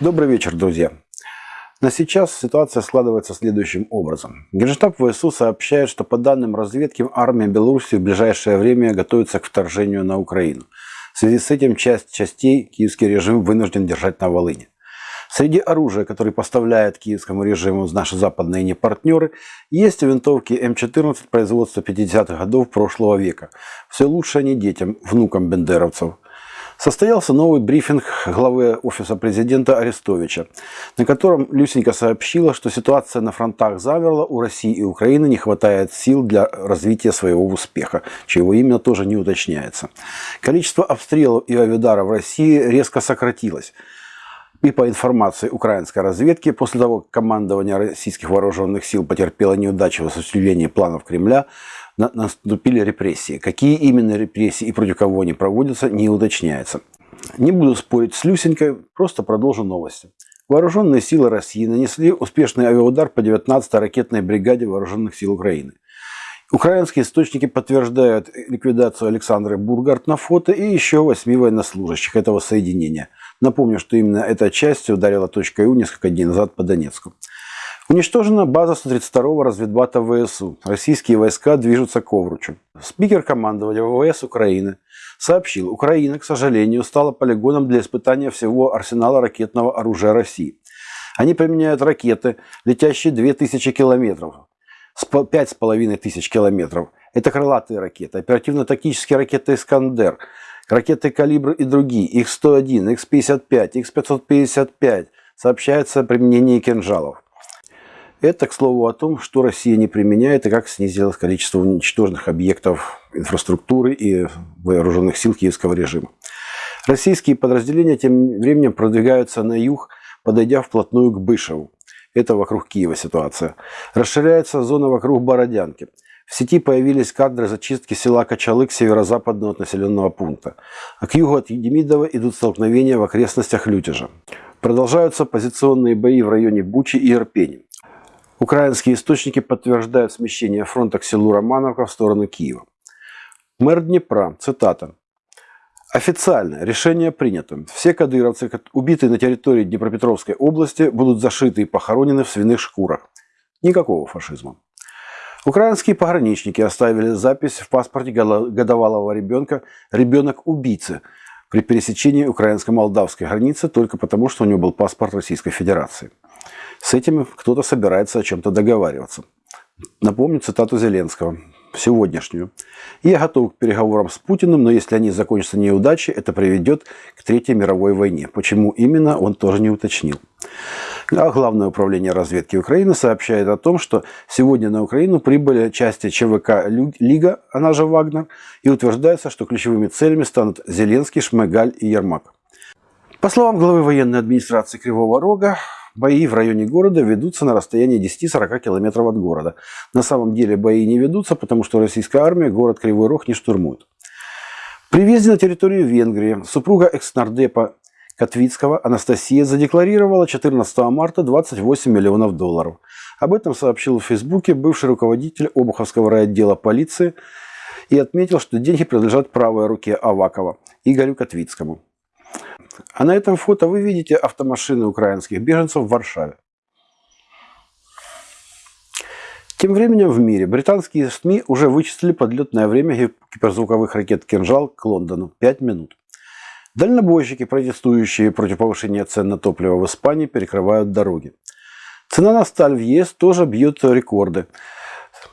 Добрый вечер, друзья. На сейчас ситуация складывается следующим образом. Генштаб ВСУ сообщает, что по данным разведки армия Беларуси в ближайшее время готовится к вторжению на Украину. В связи с этим часть частей киевский режим вынужден держать на Волыне. Среди оружия, которое поставляет киевскому режиму наши западные непартнеры, есть винтовки М14 производства 50-х годов прошлого века. Все лучше не детям, внукам бендеровцев. Состоялся новый брифинг главы Офиса президента Арестовича, на котором Люсенька сообщила, что ситуация на фронтах замерла, у России и Украины не хватает сил для развития своего успеха, чего именно тоже не уточняется. Количество обстрелов и авиадаров в России резко сократилось. И по информации украинской разведки, после того, как командование российских вооруженных сил потерпело неудачу в осуществлении планов Кремля, наступили репрессии. Какие именно репрессии и против кого они проводятся, не уточняется. Не буду спорить с Люсенькой, просто продолжу новости. Вооруженные силы России нанесли успешный авиаудар по 19-й ракетной бригаде Вооруженных сил Украины. Украинские источники подтверждают ликвидацию Александры Бургарт на фото и еще восьми военнослужащих этого соединения. Напомню, что именно эта часть ударила точкой У несколько дней назад по Донецку. Уничтожена база 132-го разведбата ВСУ. Российские войска движутся к Овручу. Спикер командования ВВС Украины сообщил, Украина, к сожалению, стала полигоном для испытания всего арсенала ракетного оружия России. Они применяют ракеты, летящие 2000 километров, 5,5 тысяч километров. Это крылатые ракеты, оперативно-тактические ракеты «Искандер», ракеты «Калибр» и другие, Х-101, Х-55, Х-555. Сообщается о применении кинжалов. Это, к слову, о том, что Россия не применяет и как снизилось количество уничтоженных объектов инфраструктуры и вооруженных сил киевского режима. Российские подразделения тем временем продвигаются на юг, подойдя вплотную к Бышеву. Это вокруг Киева ситуация. Расширяется зона вокруг Бородянки. В сети появились кадры зачистки села Качалык северо-западного от населенного пункта. А к югу от Демидова идут столкновения в окрестностях Лютежа. Продолжаются позиционные бои в районе Бучи и Ирпени. Украинские источники подтверждают смещение фронта к селу Романовка в сторону Киева. Мэр Днепра, цитата. Официально решение принято. Все кадыровцы, убитые на территории Днепропетровской области, будут зашиты и похоронены в свиных шкурах. Никакого фашизма. Украинские пограничники оставили запись в паспорте годовалого ребенка «ребенок убийцы» при пересечении украинско-молдавской границы только потому, что у него был паспорт Российской Федерации. С этим кто-то собирается о чем-то договариваться. Напомню цитату Зеленского сегодняшнюю. Я готов к переговорам с Путиным, но если они закончатся неудачей, это приведет к Третьей мировой войне. Почему именно, он тоже не уточнил. А Главное управление разведки Украины сообщает о том, что сегодня на Украину прибыли части ЧВК «Лига», она же «Вагнер», и утверждается, что ключевыми целями станут Зеленский, Шмыгаль и Ермак. По словам главы военной администрации Кривого Рога, Бои в районе города ведутся на расстоянии 10-40 километров от города. На самом деле бои не ведутся, потому что российская армия город Кривой Рог не штурмует. При въезде на территорию Венгрии супруга экс-нардепа Котвицкого Анастасия задекларировала 14 марта 28 миллионов долларов. Об этом сообщил в Фейсбуке бывший руководитель Обуховского райотдела полиции и отметил, что деньги принадлежат правой руке Авакова Игорю Котвицкому. А на этом фото вы видите автомашины украинских беженцев в Варшаве. Тем временем в мире британские СМИ уже вычислили подлетное время гиперзвуковых ракет «Кинжал» к Лондону – 5 минут. Дальнобойщики, протестующие против повышения цен на топливо в Испании, перекрывают дороги. Цена на сталь в ЕС тоже бьет рекорды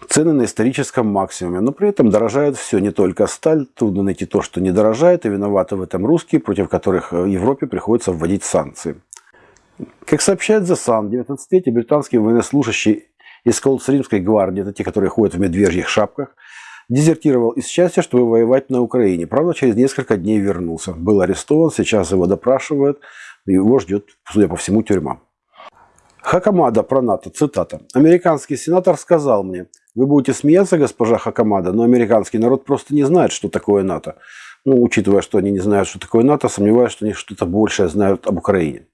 цены на историческом максимуме, но при этом дорожает все, не только сталь. Трудно найти то, что не дорожает, и виноваты в этом русские, против которых в Европе приходится вводить санкции. Как сообщает The Sun, 19-летний британский военнослужащий из Колдсримской гвардии, это те, которые ходят в медвежьих шапках, дезертировал из счастья, чтобы воевать на Украине. Правда, через несколько дней вернулся. Был арестован, сейчас его допрашивают, его ждет, судя по всему, тюрьма. Хакамада про НАТО, цитата. «Американский сенатор сказал мне, вы будете смеяться, госпожа Хакамада, но американский народ просто не знает, что такое НАТО. Ну, учитывая, что они не знают, что такое НАТО, сомневаюсь, что они что-то большее знают об Украине.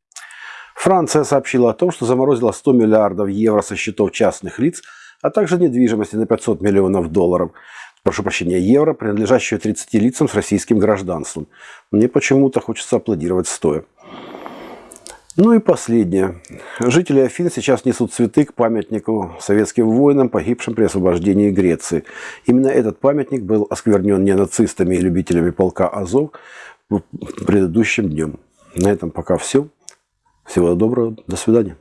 Франция сообщила о том, что заморозила 100 миллиардов евро со счетов частных лиц, а также недвижимости на 500 миллионов долларов. прошу прощения, евро, принадлежащую 30 лицам с российским гражданством. Мне почему-то хочется аплодировать стоя. Ну и последнее. Жители Афин сейчас несут цветы к памятнику советским воинам, погибшим при освобождении Греции. Именно этот памятник был осквернен не нацистами и любителями полка Азов предыдущим днем. На этом пока все. Всего доброго. До свидания.